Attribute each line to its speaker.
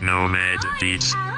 Speaker 1: Nomad Beats.